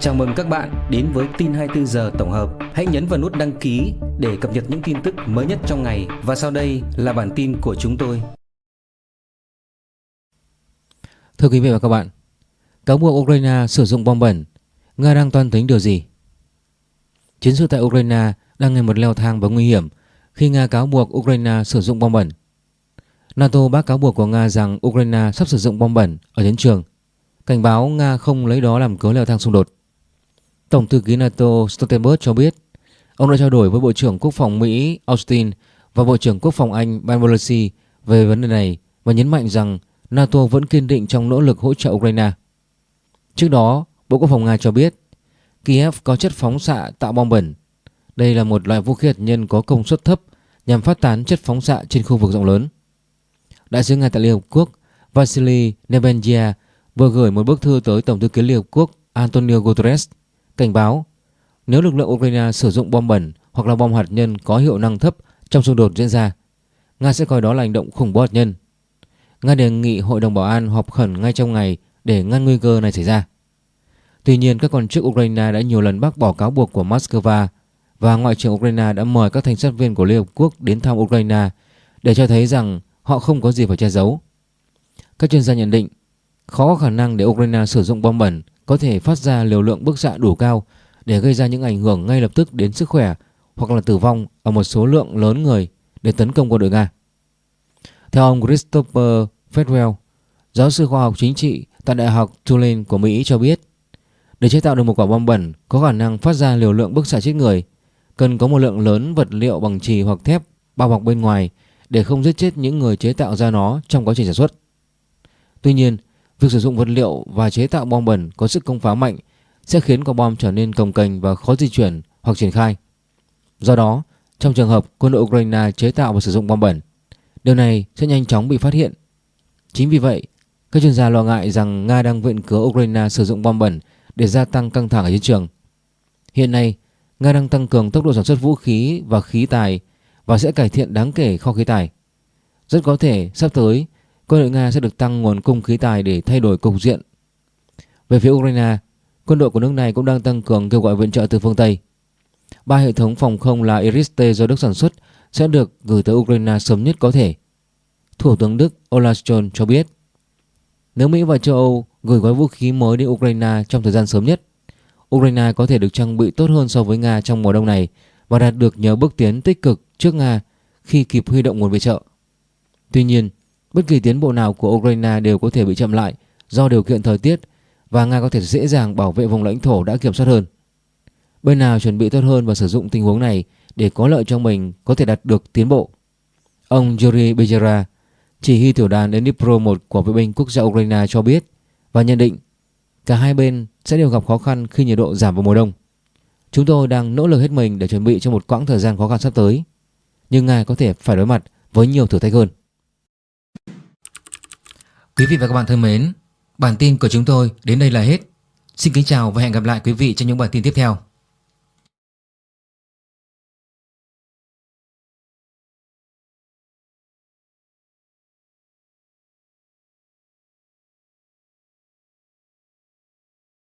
Chào mừng các bạn đến với tin 24 giờ tổng hợp. Hãy nhấn vào nút đăng ký để cập nhật những tin tức mới nhất trong ngày và sau đây là bản tin của chúng tôi. Thưa quý vị và các bạn, cáo buộc Ukraine sử dụng bom bẩn, Nga đang toan tính điều gì? Chiến sự tại Ukraine đang ngày một leo thang và nguy hiểm khi Nga cáo buộc Ukraine sử dụng bom bẩn. NATO bác cáo buộc của Nga rằng Ukraine sắp sử dụng bom bẩn ở chiến trường, cảnh báo Nga không lấy đó làm cớ leo thang xung đột. Tổng thư ký NATO Stoltenberg cho biết ông đã trao đổi với Bộ trưởng Quốc phòng Mỹ Austin và Bộ trưởng Quốc phòng Anh Ben Wallace về vấn đề này và nhấn mạnh rằng NATO vẫn kiên định trong nỗ lực hỗ trợ Ukraine. Trước đó, Bộ Quốc phòng Nga cho biết Kiev có chất phóng xạ tạo bom bẩn. Đây là một loại vũ khí hạt nhân có công suất thấp nhằm phát tán chất phóng xạ trên khu vực rộng lớn. Đại sứ Nga tại Liên Hợp Quốc Vasily Nebenzia vừa gửi một bức thư tới Tổng thư ký Liên Hợp Quốc Antonio Guterres cảnh báo nếu lực lượng Ukraine sử dụng bom bẩn hoặc là bom hạt nhân có hiệu năng thấp trong xung đột diễn ra, Nga sẽ coi đó là hành động khủng bố hạt nhân. Nga đề nghị Hội đồng Bảo an họp khẩn ngay trong ngày để ngăn nguy cơ này xảy ra. Tuy nhiên, các quan chức Ukraine đã nhiều lần bác bỏ cáo buộc của Moscow và Ngoại trưởng Ukraine đã mời các thanh sát viên của Liên Hợp Quốc đến thăm Ukraine để cho thấy rằng họ không có gì phải che giấu. Các chuyên gia nhận định khó có khả năng để Ukraine sử dụng bom bẩn có thể phát ra liều lượng bức xạ đủ cao để gây ra những ảnh hưởng ngay lập tức đến sức khỏe hoặc là tử vong ở một số lượng lớn người để tấn công quân đội Nga. Theo ông Christopher Fedwell, giáo sư khoa học chính trị tại Đại học Tulane của Mỹ cho biết, để chế tạo được một quả bom bẩn có khả năng phát ra liều lượng bức xạ chết người, cần có một lượng lớn vật liệu bằng trì hoặc thép bao bọc bên ngoài để không giết chết những người chế tạo ra nó trong quá trình sản xuất. Tuy nhiên, việc sử dụng vật liệu và chế tạo bom bẩn có sức công phá mạnh sẽ khiến quả bom trở nên cồng kềnh và khó di chuyển hoặc triển khai. Do đó, trong trường hợp quân đội Ukraine chế tạo và sử dụng bom bẩn, điều này sẽ nhanh chóng bị phát hiện. Chính vì vậy, các chuyên gia lo ngại rằng Nga đang viện cớ Ukraine sử dụng bom bẩn để gia tăng căng thẳng ở chiến trường. Hiện nay, Nga đang tăng cường tốc độ sản xuất vũ khí và khí tài và sẽ cải thiện đáng kể kho khí tài. Rất có thể sắp tới, quân đội Nga sẽ được tăng nguồn cung khí tài để thay đổi cục diện. Về phía Ukraine, quân đội của nước này cũng đang tăng cường kêu gọi viện trợ từ phương Tây. Ba hệ thống phòng không là Iris-T do Đức sản xuất sẽ được gửi tới Ukraine sớm nhất có thể. Thủ tướng Đức Olaf Scholz cho biết, nếu Mỹ và châu Âu gửi gói vũ khí mới đến Ukraine trong thời gian sớm nhất, Ukraine có thể được trang bị tốt hơn so với Nga trong mùa đông này và đạt được nhờ bước tiến tích cực trước Nga khi kịp huy động nguồn viện trợ. Tuy nhiên, bất kỳ tiến bộ nào của Ukraine đều có thể bị chậm lại do điều kiện thời tiết và Nga có thể dễ dàng bảo vệ vùng lãnh thổ đã kiểm soát hơn. Bên nào chuẩn bị tốt hơn và sử dụng tình huống này để có lợi cho mình có thể đạt được tiến bộ. Ông Yuri Bezera, chỉ huy tiểu đoàn Dnipro 1 của vệ binh quốc gia Ukraine cho biết và nhận định cả hai bên sẽ đều gặp khó khăn khi nhiệt độ giảm vào mùa đông. Chúng tôi đang nỗ lực hết mình để chuẩn bị cho một quãng thời gian khó khăn sắp tới. Nhưng Nga có thể phải đối mặt với nhiều thử thách hơn. Quý vị và các bạn thân mến, bản tin của chúng tôi đến đây là hết. Xin kính chào và hẹn gặp lại quý vị trong những bản tin tiếp theo.